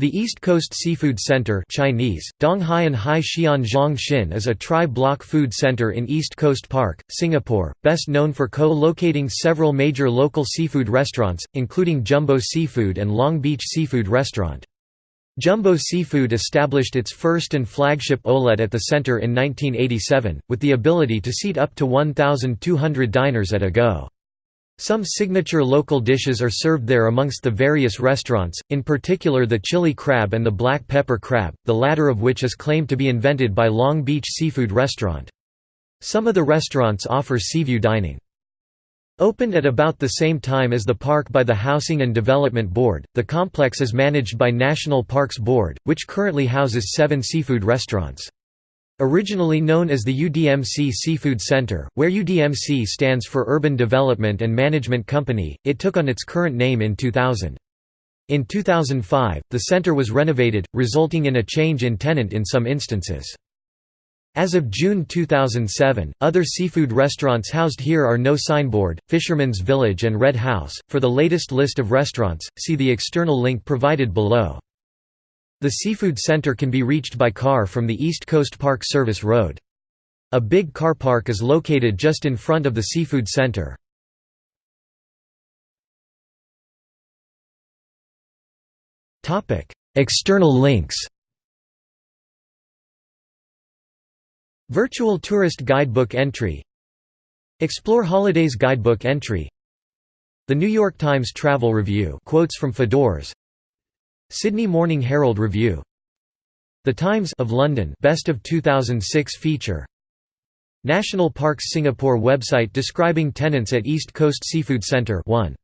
The East Coast Seafood Center Chinese, Donghaian Hai Xian is a tri-block food center in East Coast Park, Singapore, best known for co-locating several major local seafood restaurants, including Jumbo Seafood and Long Beach Seafood Restaurant. Jumbo Seafood established its first and flagship outlet at the center in 1987, with the ability to seat up to 1,200 diners at a go. Some signature local dishes are served there amongst the various restaurants, in particular the chili crab and the black pepper crab, the latter of which is claimed to be invented by Long Beach Seafood Restaurant. Some of the restaurants offer seaview dining. Opened at about the same time as the park by the Housing and Development Board, the complex is managed by National Parks Board, which currently houses seven seafood restaurants. Originally known as the UDMC Seafood Center, where UDMC stands for Urban Development and Management Company, it took on its current name in 2000. In 2005, the center was renovated, resulting in a change in tenant in some instances. As of June 2007, other seafood restaurants housed here are No Signboard, Fisherman's Village and Red House. For the latest list of restaurants, see the external link provided below. The Seafood Center can be reached by car from the East Coast Park Service Road. A big car park is located just in front of the Seafood Center. External links Virtual Tourist Guidebook entry Explore Holidays Guidebook entry The New York Times Travel Review quotes from Fodor's Sydney Morning Herald Review. The Times of London Best of 2006 feature. National Parks Singapore website describing tenants at East Coast Seafood Centre 1